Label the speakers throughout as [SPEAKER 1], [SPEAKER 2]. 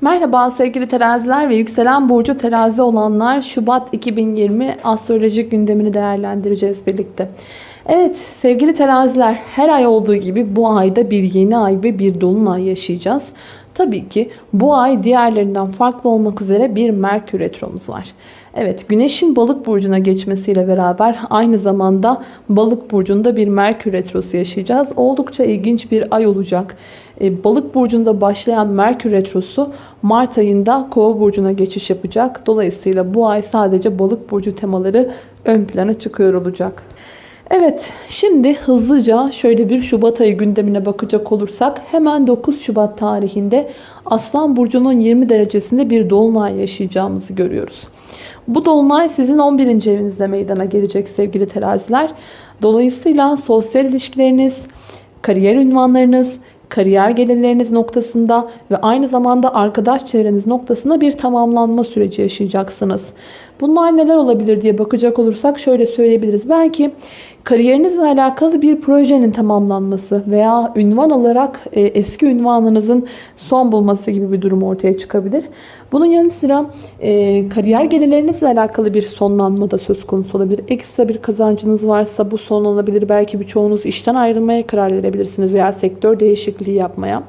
[SPEAKER 1] Merhaba sevgili teraziler ve yükselen burcu terazi olanlar Şubat 2020 astrolojik gündemini değerlendireceğiz birlikte. Evet sevgili teraziler her ay olduğu gibi bu ayda bir yeni ay ve bir dolunay yaşayacağız. Tabii ki bu ay diğerlerinden farklı olmak üzere bir Merkür Retromuz var. Evet Güneş'in balık burcuna geçmesiyle beraber aynı zamanda balık burcunda bir Merkür Retrosu yaşayacağız. Oldukça ilginç bir ay olacak. E, balık burcunda başlayan Merkür Retrosu Mart ayında Kova burcuna geçiş yapacak. Dolayısıyla bu ay sadece balık burcu temaları ön plana çıkıyor olacak. Evet şimdi hızlıca şöyle bir Şubat ayı gündemine bakacak olursak hemen 9 Şubat tarihinde Aslan Burcu'nun 20 derecesinde bir dolunay yaşayacağımızı görüyoruz. Bu dolunay sizin 11. evinizde meydana gelecek sevgili teraziler. Dolayısıyla sosyal ilişkileriniz, kariyer ünvanlarınız, kariyer gelirleriniz noktasında ve aynı zamanda arkadaş çevreniz noktasında bir tamamlanma süreci yaşayacaksınız. Bunlar neler olabilir diye bakacak olursak şöyle söyleyebiliriz. Belki kariyerinizle alakalı bir projenin tamamlanması veya ünvan olarak e, eski ünvanınızın son bulması gibi bir durum ortaya çıkabilir. Bunun yanı sıra e, kariyer gelirlerinizle alakalı bir sonlanma da söz konusu olabilir. Ekstra bir kazancınız varsa bu son olabilir. Belki birçoğunuz işten ayrılmaya karar verebilirsiniz veya sektör değişikliği yapmaya.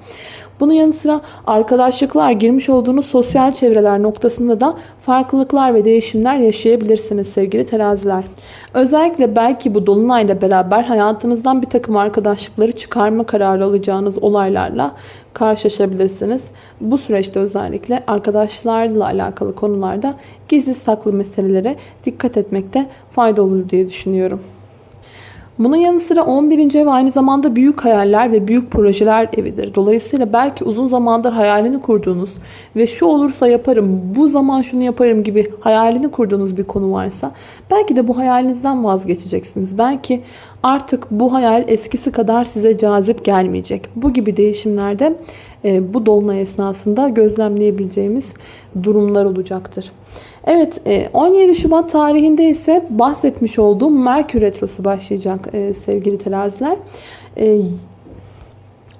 [SPEAKER 1] Bunun yanı sıra arkadaşlıklar, girmiş olduğunuz sosyal çevreler noktasında da farklılıklar ve değişimler yaşayabilirsiniz sevgili teraziler. Özellikle belki bu dolunayla beraber hayatınızdan bir takım arkadaşlıkları çıkarma kararı alacağınız olaylarla karşılaşabilirsiniz. Bu süreçte özellikle arkadaşlarla alakalı konularda gizli saklı meselelere dikkat etmekte fayda olur diye düşünüyorum. Bunun yanı sıra 11. ev aynı zamanda büyük hayaller ve büyük projeler evidir. Dolayısıyla belki uzun zamandır hayalini kurduğunuz ve şu olursa yaparım, bu zaman şunu yaparım gibi hayalini kurduğunuz bir konu varsa belki de bu hayalinizden vazgeçeceksiniz. Belki artık bu hayal eskisi kadar size cazip gelmeyecek. Bu gibi değişimlerde e, bu dolunay esnasında gözlemleyebileceğimiz durumlar olacaktır. Evet 17 e, Şubat tarihinde ise bahsetmiş olduğum Merkür Retrosu başlayacak e, sevgili teraziler.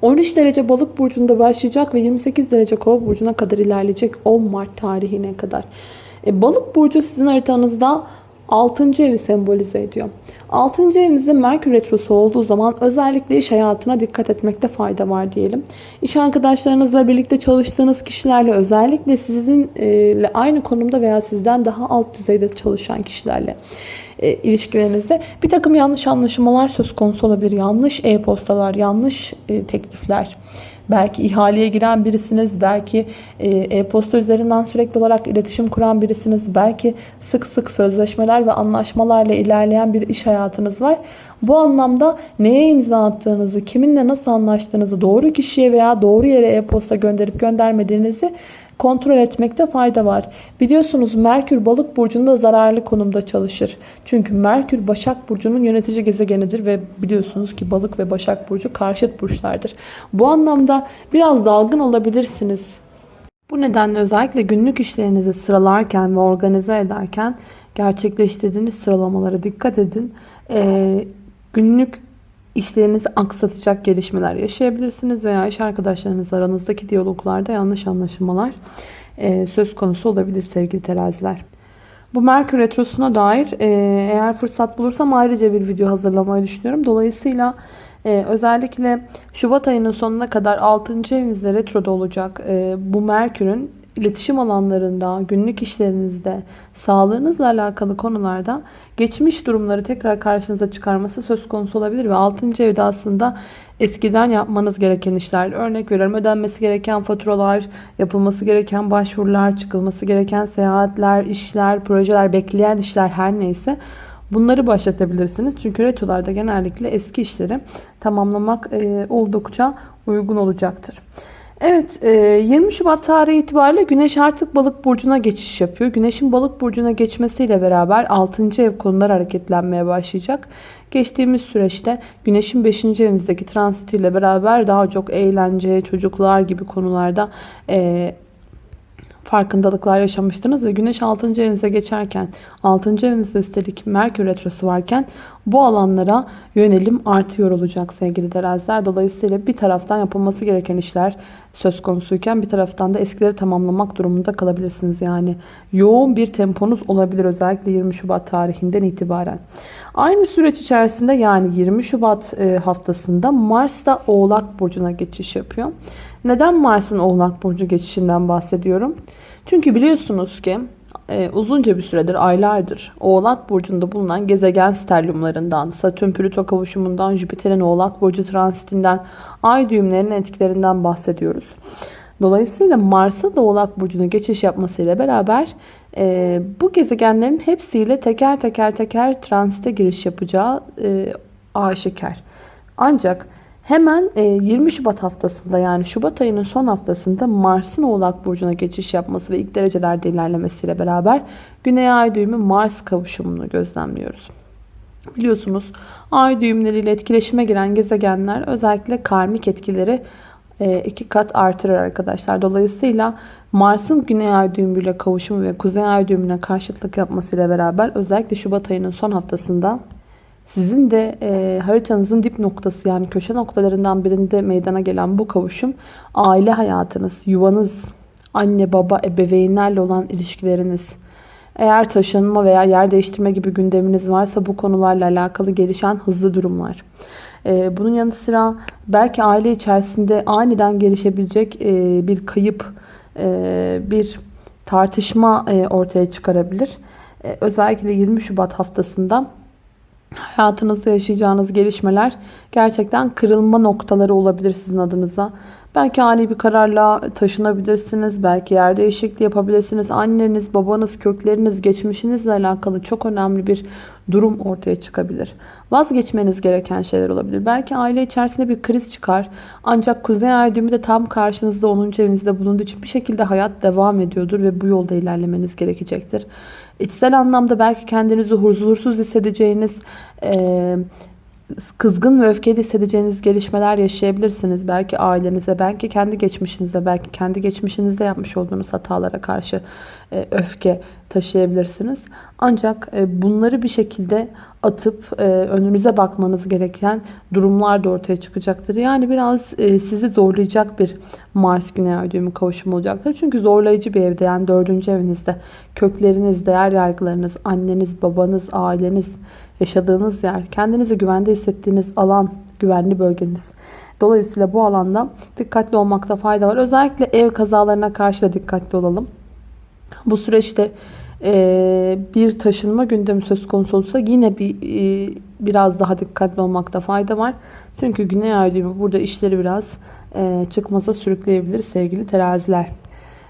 [SPEAKER 1] 13 derece balık burcunda başlayacak ve 28 derece kova burcuna kadar ilerleyecek 10 Mart tarihine kadar. Balık burcu sizin haritanızda 6. evi sembolize ediyor. 6. evinizde Merkür Retrosu olduğu zaman özellikle iş hayatına dikkat etmekte fayda var diyelim. İş arkadaşlarınızla birlikte çalıştığınız kişilerle özellikle sizinle aynı konumda veya sizden daha alt düzeyde çalışan kişilerle e, ilişkilerinizde bir takım yanlış anlaşılmalar söz konusu olabilir. Yanlış e-postalar, yanlış e, teklifler Belki ihaleye giren birisiniz, belki e, e-posta üzerinden sürekli olarak iletişim kuran birisiniz, belki sık sık sözleşmeler ve anlaşmalarla ilerleyen bir iş hayatınız var. Bu anlamda neye imza attığınızı, kiminle nasıl anlaştığınızı, doğru kişiye veya doğru yere e-posta gönderip göndermediğinizi kontrol etmekte fayda var. Biliyorsunuz Merkür balık burcunda zararlı konumda çalışır. Çünkü Merkür Başak Burcu'nun yönetici gezegenidir ve biliyorsunuz ki balık ve Başak Burcu karşıt burçlardır. Bu anlamda biraz dalgın olabilirsiniz. Bu nedenle özellikle günlük işlerinizi sıralarken ve organize ederken gerçekleştirdiğiniz sıralamalara dikkat edin. Ee, günlük işlerinizi aksatacak gelişmeler yaşayabilirsiniz veya iş arkadaşlarınızla aranızdaki diyaloglarda yanlış anlaşılmalar e, söz konusu olabilir sevgili teraziler. Bu Merkür Retrosu'na dair e, eğer fırsat bulursam ayrıca bir video hazırlamayı düşünüyorum. Dolayısıyla e, özellikle Şubat ayının sonuna kadar 6. evinizde retroda olacak bu Merkür'ün iletişim alanlarında, günlük işlerinizde, sağlığınızla alakalı konularda geçmiş durumları tekrar karşınıza çıkarması söz konusu olabilir ve 6. evde aslında eskiden yapmanız gereken işler, örnek veriyorum ödenmesi gereken faturalar, yapılması gereken başvurular, çıkılması gereken seyahatler, işler, projeler, bekleyen işler her neyse bunları başlatabilirsiniz. Çünkü retrolarda genellikle eski işleri tamamlamak oldukça uygun olacaktır. Evet 20 e, Şubat tarihi itibariyle Güneş artık balık burcuna geçiş yapıyor. Güneşin balık burcuna geçmesiyle beraber 6. ev konuları hareketlenmeye başlayacak. Geçtiğimiz süreçte Güneşin 5. evinizdeki transitiyle beraber daha çok eğlence, çocuklar gibi konularda e, farkındalıklar yaşamıştınız ve Güneş 6. evinize geçerken 6. evinizde üstelik Merkür Retrosu varken bu alanlara yönelim artıyor olacak sevgili teraziler. Dolayısıyla bir taraftan yapılması gereken işler söz konusuyken bir taraftan da eskileri tamamlamak durumunda kalabilirsiniz. Yani yoğun bir temponuz olabilir özellikle 20 Şubat tarihinden itibaren. Aynı süreç içerisinde yani 20 Şubat e, haftasında Mars da Oğlak Burcu'na geçiş yapıyor. Neden Mars'ın Oğlak Burcu geçişinden bahsediyorum? Çünkü biliyorsunuz ki e, uzunca bir süredir, aylardır Oğlak Burcu'nda bulunan gezegen sterliumlarından, Satürn-Plüto kavuşumundan, Jüpiter'in Oğlak Burcu transitinden, ay düğümlerinin etkilerinden bahsediyoruz. Dolayısıyla Mars'ın da Oğlak Burcu'na geçiş yapmasıyla beraber e, bu gezegenlerin hepsiyle teker teker teker transite giriş yapacağı e, aşikar. Ancak Hemen 20 e, Şubat haftasında yani Şubat ayının son haftasında Mars'ın Oğlak Burcu'na geçiş yapması ve ilk derecelerde ilerlemesiyle beraber Güney Ay düğümü Mars kavuşumunu gözlemliyoruz. Biliyorsunuz ay düğümleriyle etkileşime giren gezegenler özellikle karmik etkileri e, iki kat artırır arkadaşlar. Dolayısıyla Mars'ın Güney Ay düğümüyle kavuşumu ve Kuzey Ay düğümüne karşıtlık yapmasıyla beraber özellikle Şubat ayının son haftasında sizin de e, haritanızın dip noktası yani köşe noktalarından birinde meydana gelen bu kavuşum aile hayatınız, yuvanız, anne baba, ebeveynlerle olan ilişkileriniz, eğer taşınma veya yer değiştirme gibi gündeminiz varsa bu konularla alakalı gelişen hızlı durumlar. Ee, bunun yanı sıra belki aile içerisinde aniden gelişebilecek e, bir kayıp, e, bir tartışma e, ortaya çıkarabilir. Özellikle 20 Şubat haftasında hayatınızda yaşayacağınız gelişmeler gerçekten kırılma noktaları olabilir sizin adınıza. Belki ani bir kararla taşınabilirsiniz. Belki yer değişikliği yapabilirsiniz. Anneniz, babanız, kökleriniz, geçmişinizle alakalı çok önemli bir durum ortaya çıkabilir. Vazgeçmeniz gereken şeyler olabilir. Belki aile içerisinde bir kriz çıkar. Ancak Kuzey Ay düğümü de tam karşınızda 10. evinizde bulunduğu için bir şekilde hayat devam ediyordur ve bu yolda ilerlemeniz gerekecektir. İçsel anlamda belki kendinizi huzursuz hissedeceğiniz, e, kızgın ve öfkeli hissedeceğiniz gelişmeler yaşayabilirsiniz. Belki ailenize, belki kendi geçmişinize, belki kendi geçmişinizde yapmış olduğunuz hatalara karşı e, öfke taşıyabilirsiniz. Ancak e, bunları bir şekilde atıp e, önünüze bakmanız gereken durumlar da ortaya çıkacaktır. Yani biraz sizi zorlayacak bir Mars Güney Ay düğümü kavuşumu olacaktır. Çünkü zorlayıcı bir evde yani dördüncü evinizde kökleriniz, değer yargılarınız, anneniz, babanız, aileniz, yaşadığınız yer, kendinizi güvende hissettiğiniz alan, güvenli bölgeniz. Dolayısıyla bu alanda dikkatli olmakta fayda var. Özellikle ev kazalarına karşı da dikkatli olalım. Bu süreçte e, bir taşınma gündemi söz konusu olursa yine bir e, biraz daha dikkatli olmakta fayda var. Çünkü Güney Ay burada işleri biraz e, çıkmaza sürükleyebilir sevgili teraziler.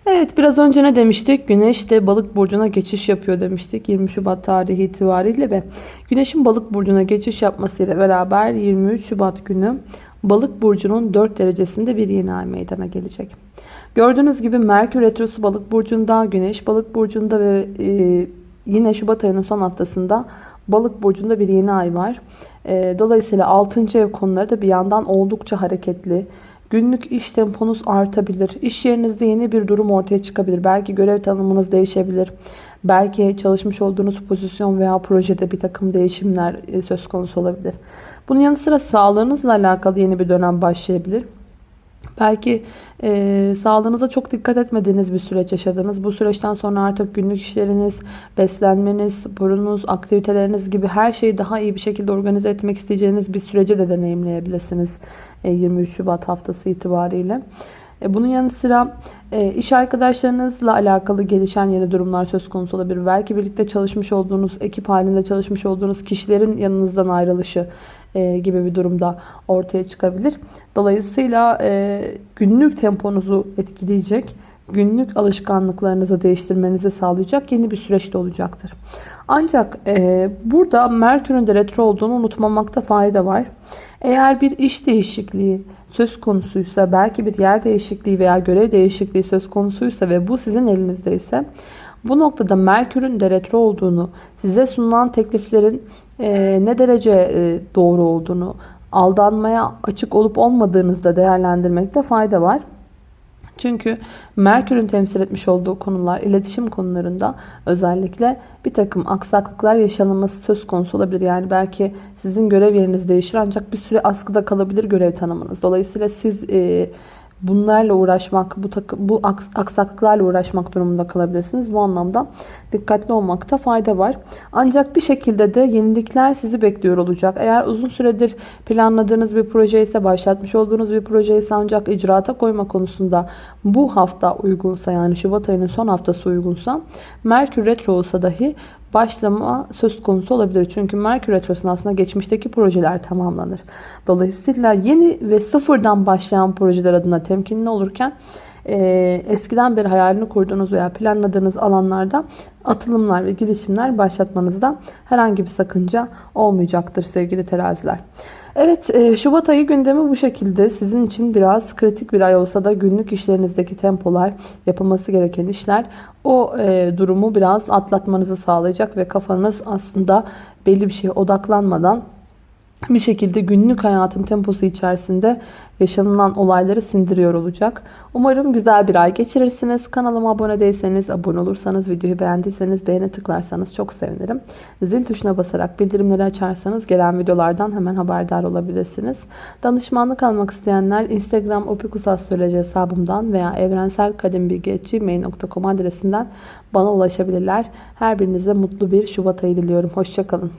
[SPEAKER 1] Evet biraz önce ne demiştik? Güneş de balık burcuna geçiş yapıyor demiştik 20 Şubat tarihi itibariyle ve Güneş'in balık burcuna geçiş yapmasıyla beraber 23 Şubat günü balık burcunun 4 derecesinde bir yeni ay meydana gelecek. Gördüğünüz gibi Merkür Retrosu balık burcunda, Güneş balık burcunda ve e, yine Şubat ayının son haftasında balık burcunda bir yeni ay var. E, dolayısıyla 6. ev konuları da bir yandan oldukça hareketli. Günlük iş temponuz artabilir. İş yerinizde yeni bir durum ortaya çıkabilir. Belki görev tanımınız değişebilir. Belki çalışmış olduğunuz pozisyon veya projede bir takım değişimler e, söz konusu olabilir. Bunun yanı sıra sağlığınızla alakalı yeni bir dönem başlayabilir. Belki e, sağlığınıza çok dikkat etmediğiniz bir süreç yaşadınız. Bu süreçten sonra artık günlük işleriniz, beslenmeniz, sporunuz, aktiviteleriniz gibi her şeyi daha iyi bir şekilde organize etmek isteyeceğiniz bir süreci de deneyimleyebilirsiniz. 23 Şubat haftası itibariyle. E, bunun yanı sıra e, iş arkadaşlarınızla alakalı gelişen yeni durumlar söz konusu olabilir. Belki birlikte çalışmış olduğunuz, ekip halinde çalışmış olduğunuz kişilerin yanınızdan ayrılışı e, gibi bir durumda ortaya çıkabilir. Dolayısıyla günlük temponuzu etkileyecek, günlük alışkanlıklarınızı değiştirmenizi sağlayacak yeni bir süreçte olacaktır. Ancak burada Merkür'ün de retro olduğunu unutmamakta fayda var. Eğer bir iş değişikliği söz konusuysa, belki bir yer değişikliği veya görev değişikliği söz konusuysa ve bu sizin elinizde ise bu noktada Merkür'ün de retro olduğunu, size sunulan tekliflerin e, ne derece e, doğru olduğunu, aldanmaya açık olup olmadığınızda değerlendirmekte fayda var. Çünkü Merkür'ün temsil etmiş olduğu konular, iletişim konularında özellikle bir takım aksaklıklar yaşanılması söz konusu olabilir. Yani belki sizin görev yeriniz değişir ancak bir süre askıda kalabilir görev tanımınız. Dolayısıyla siz e, bunlarla uğraşmak, bu, takım, bu aksaklıklarla uğraşmak durumunda kalabilirsiniz. Bu anlamda dikkatli olmakta fayda var. Ancak bir şekilde de yenilikler sizi bekliyor olacak. Eğer uzun süredir planladığınız bir proje ise, başlatmış olduğunuz bir proje ise ancak icraata koyma konusunda bu hafta uygunsa yani Şubat ayının son haftası uygunsa Merkür Retro olsa dahi başlama söz konusu olabilir. Çünkü Merkür Retrosu'nun aslında geçmişteki projeler tamamlanır. Dolayısıyla yeni ve sıfırdan başlayan projeler adına temkinli olurken e, eskiden beri hayalini kurduğunuz veya planladığınız alanlarda atılımlar ve girişimler başlatmanızda herhangi bir sakınca olmayacaktır sevgili teraziler. Evet e, Şubat ayı gündemi bu şekilde. Sizin için biraz kritik bir ay olsa da günlük işlerinizdeki tempolar, yapılması gereken işler o e, durumu biraz atlatmanızı sağlayacak ve kafanız aslında belli bir şeye odaklanmadan bir şekilde günlük hayatın temposu içerisinde yaşanılan olayları sindiriyor olacak. Umarım güzel bir ay geçirirsiniz. Kanalıma abone değilseniz, abone olursanız, videoyu beğendiyseniz beğene tıklarsanız çok sevinirim. Zil tuşuna basarak bildirimleri açarsanız gelen videolardan hemen haberdar olabilirsiniz. Danışmanlık almak isteyenler Instagram opikusastroloji hesabımdan veya evrenselkadimbilgi.gmail.com adresinden bana ulaşabilirler. Her birinize mutlu bir Şubat ayı diliyorum. Hoşçakalın.